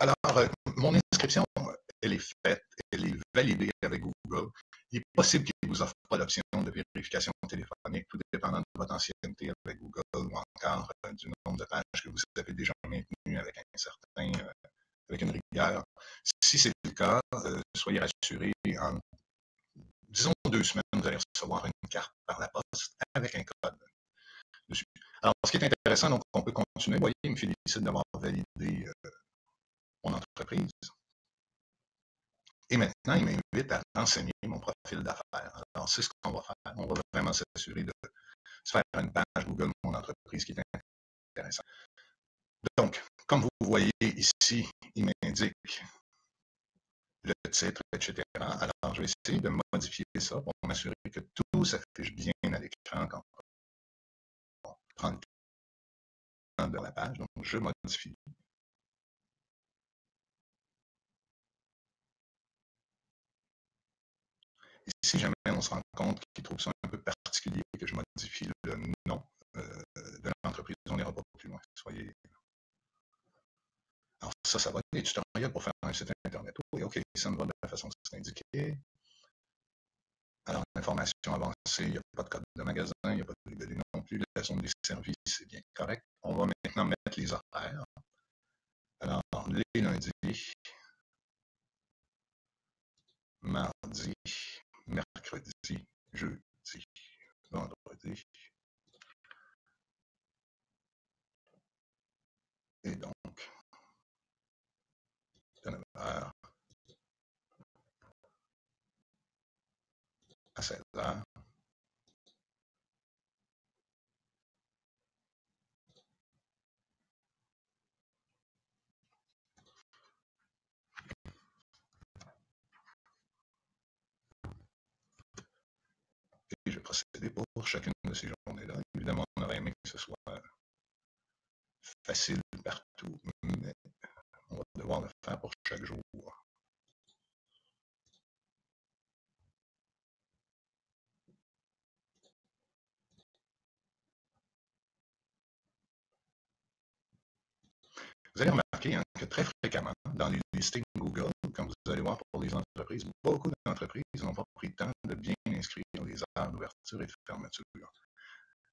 alors, euh, mon inscription, elle est faite, elle est validée avec Google. Il est possible qu'il ne vous offre pas l'option de vérification téléphonique, tout dépendant de votre ancienneté avec Google ou encore euh, du nombre de pages que vous avez déjà maintenues avec un certain, euh, avec une rigueur. Si c'est le cas, soyez rassurés, en disons deux semaines, vous allez recevoir une carte par la poste avec un code dessus. Alors, ce qui est intéressant, donc, on peut continuer. Vous voyez, il me félicite d'avoir validé mon entreprise. Et maintenant, il m'invite à renseigner mon profil d'affaires. Alors, c'est ce qu'on va faire. On va vraiment s'assurer de se faire une page Google Mon entreprise qui est intéressante. Donc, comme vous voyez ici, il m'indique le titre, etc. Alors, je vais essayer de modifier ça pour m'assurer que tout s'affiche bien à l'écran quand on prend le temps de la page. Donc, je modifie Et si jamais on se rend compte qu'il trouve ça un peu particulier que je modifie le nom euh, de l'entreprise, on n'ira pas plus loin. Soyez. Alors, ça, ça va être des tutoriels pour faire un site Internet. Oui, OK, ça me va de la façon que c'est indiqué. Alors, information avancée, il n'y a pas de code de magasin, il n'y a pas de libellé non plus. La zone des services, c'est bien correct. On va maintenant mettre les horaires. Alors, les lundis, mardi, mercredi, jeudi, vendredi. Et donc, de 9h à 16 heures. je vais pour chacune de ces journées-là. Évidemment, on aurait aimé que ce soit facile partout, mais on va devoir le faire pour chaque jour. Vous allez remarquer que très fréquemment, dans les listings Google, comme vous allez voir pour les entreprises, beaucoup d'entreprises n'ont pas pris le temps de bien inscrire les heures d'ouverture et de fermeture.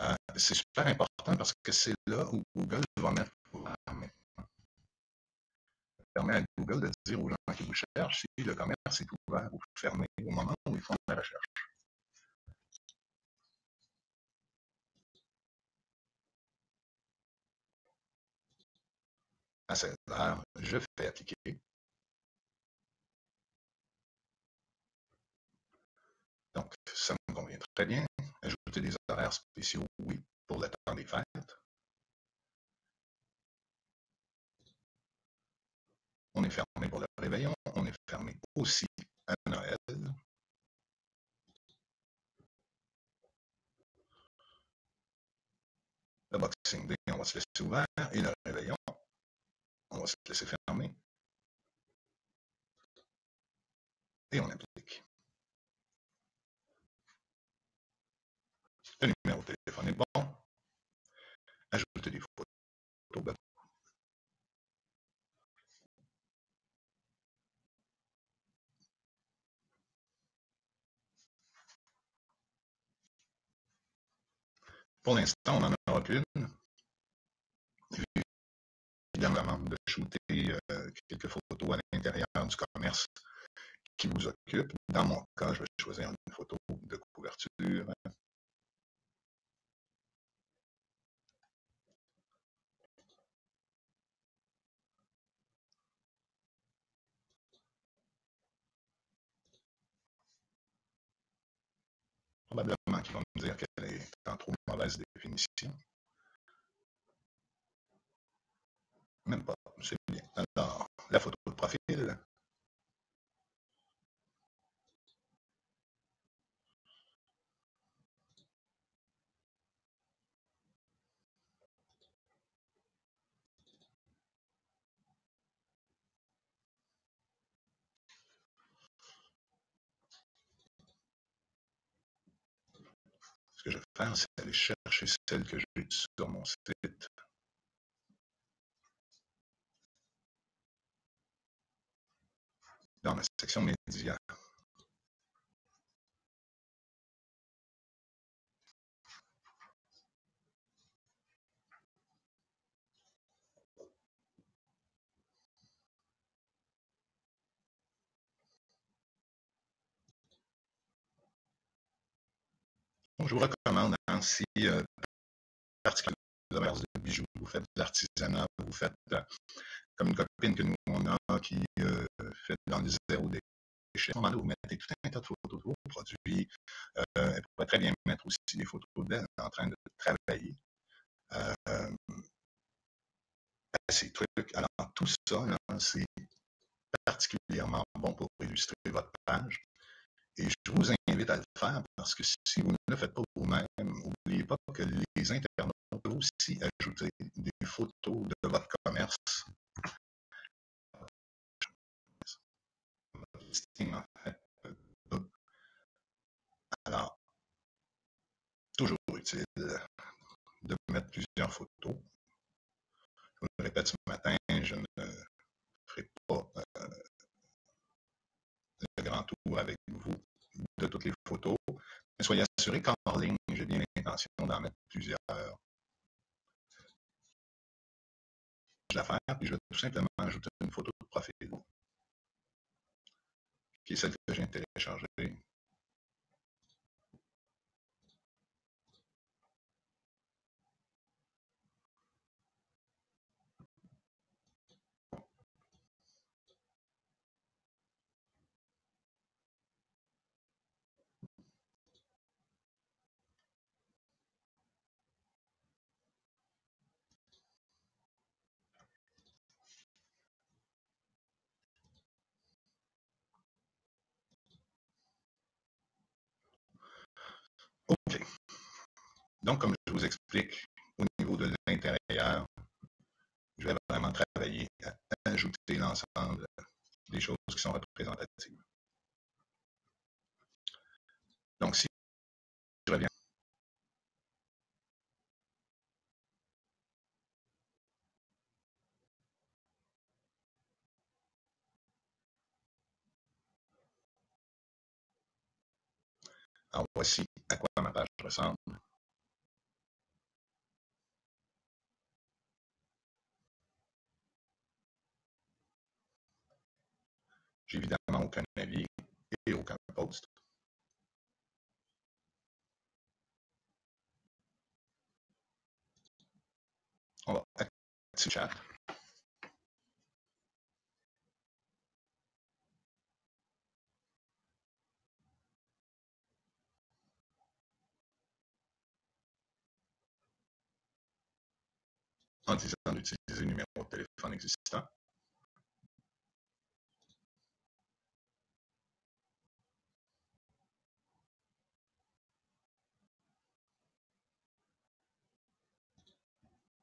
Euh, c'est super important parce que c'est là où Google va mettre maintenant. Ça permet à Google de dire aux gens qui vous cherchent si le commerce est ouvert ou fermé au moment où ils font la recherche. À 16 heures, je fais appliquer. Donc, ça me convient très bien. Ajouter des horaires spéciaux, oui, pour le temps des fêtes. On est fermé pour le réveillon. On est fermé aussi à Noël. Le Boxing Day, on va se laisser ouvert. Et le réveillon, on va se laisser fermer. Et on applique. Le numéro de téléphone est bon. Ajouter des photos. Pour l'instant, on n'en aura qu'une. Évidemment, de shooter euh, quelques photos à l'intérieur du commerce qui vous occupe. Dans mon cas, je vais choisir une photo de couverture. Probablement qu'ils vont me dire qu'elle est en trop mauvaise définition. Même pas, c'est bien. Alors, la photo de profil. Ce que je vais c'est aller chercher celle que j'ai sur mon site. Dans ma section médias. Je vous recommande hein, si euh, particulièrement de bijoux, vous faites de l'artisanat, vous faites euh, comme une copine que nous on a qui euh, fait dans le zéro déchet. Ce moment-là, vous mettez tout un tas de photos de vos produits. Euh, elle pourrait très bien mettre aussi des photos d'elle en train de travailler. Euh, ces trucs. Alors, tout ça, c'est particulièrement bon pour illustrer votre page. Et je vous invite à le faire parce que si vous ne le faites pas vous-même, n'oubliez pas que les internautes peuvent aussi ajouter des photos de votre commerce. Alors, toujours utile de mettre plusieurs photos. Je vous le répète ce matin, je ne ferai pas euh, le grand tour avec vous de toutes les photos. Mais soyez assurés qu'en ligne, j'ai bien l'intention d'en mettre plusieurs. Je vais la faire, puis je vais tout simplement ajouter une photo de profil, qui est celle que j'ai téléchargée. OK. Donc, comme je vous explique, au niveau de l'intérieur, je vais vraiment travailler à ajouter l'ensemble des choses qui sont représentatives. Donc, si je reviens Alors, voici à quoi ma page ressemble. J'ai évidemment aucun avis et aucun post. On va activer le chat. En disant d'utiliser le numéro de téléphone existant.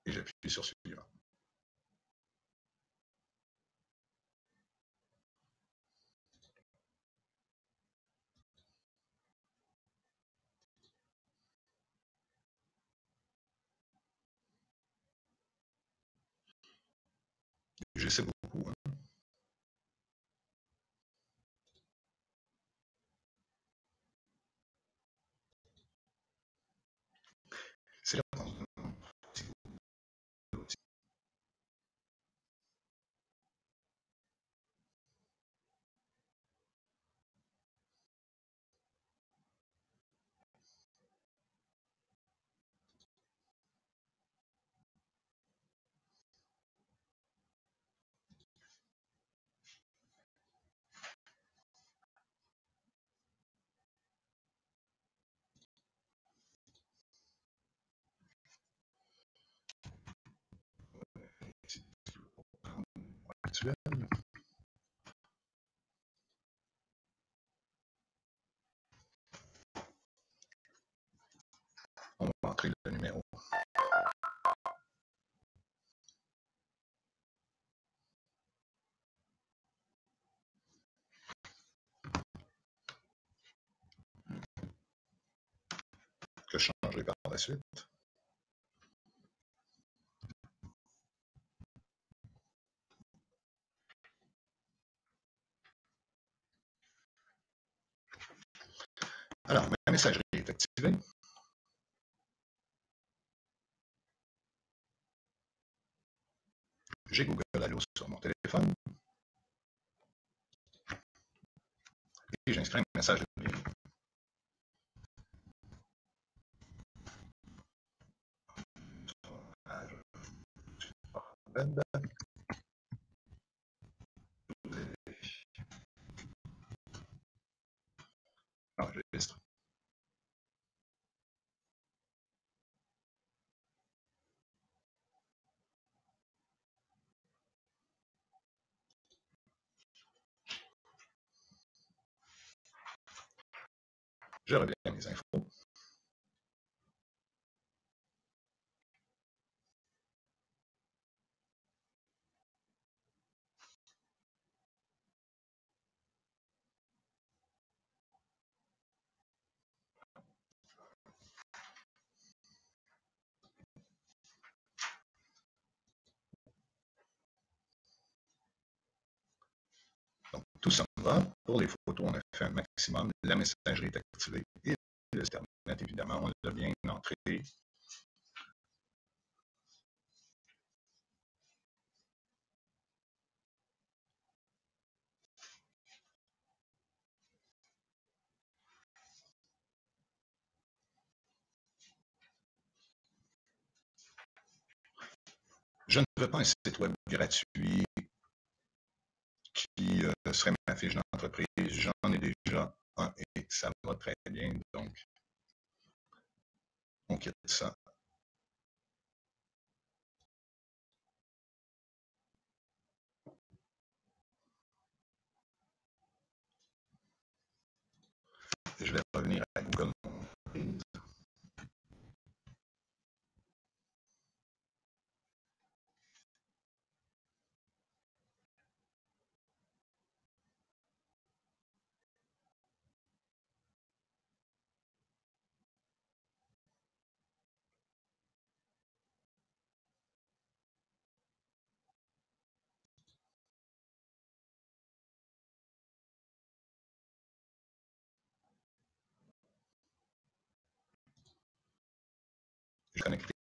Et j'appuie sur suivant. Je Alors, ma messagerie est activée. J'ai Google Allo sur mon téléphone. Et j'inscris un message de. Enregistre. Je reviens à mes infos. Donc, Pour les photos, on a fait un maximum. La messagerie est activée et le site évidemment, on l'a bien entré. Je ne veux pas un site web gratuit qui euh, serait ma fiche d'entreprise. J'en ai déjà un et ça va très bien. Donc, on quitte ça. Je vais revenir à Google Je suis connecté.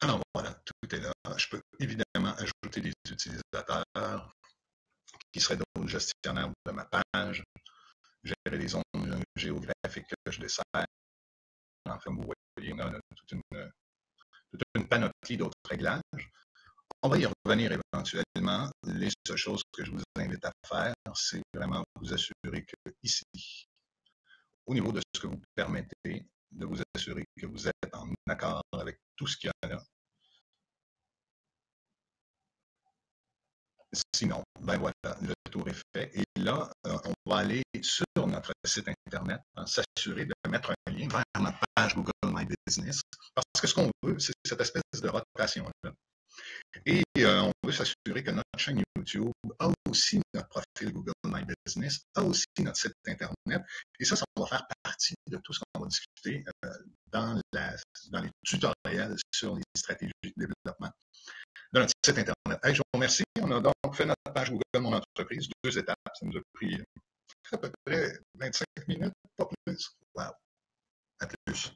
Alors voilà, tout est là. Je peux évidemment ajouter des utilisateurs qui seraient d'autres gestionnaires de ma page, gérer les zones géographiques que je dessert. Enfin, vous voyez, on a toute une, toute une panoplie d'autres réglages. On va y revenir éventuellement. Les seules choses que je vous invite à faire, c'est vraiment vous assurer que ici, au niveau de ce que vous permettez, de vous assurer que vous êtes en accord avec tout ce qu'il y a Sinon, ben voilà, le tour est fait. Et là, euh, on va aller sur notre site Internet, hein, s'assurer de mettre un lien vers notre page Google My Business. Parce que ce qu'on veut, c'est cette espèce de rotation-là. Et euh, on veut s'assurer que notre chaîne YouTube a aussi notre profil Google My Business, a aussi notre site Internet. Et ça, ça va faire partie de tout ce qu'on va discuter euh, dans, les tutoriels sur les stratégies de développement de notre site Internet. Je vous remercie. On a donc fait notre page Google Mon Entreprise, deux étapes. Ça nous a pris à peu près 25 minutes, pas plus. Wow. À plus.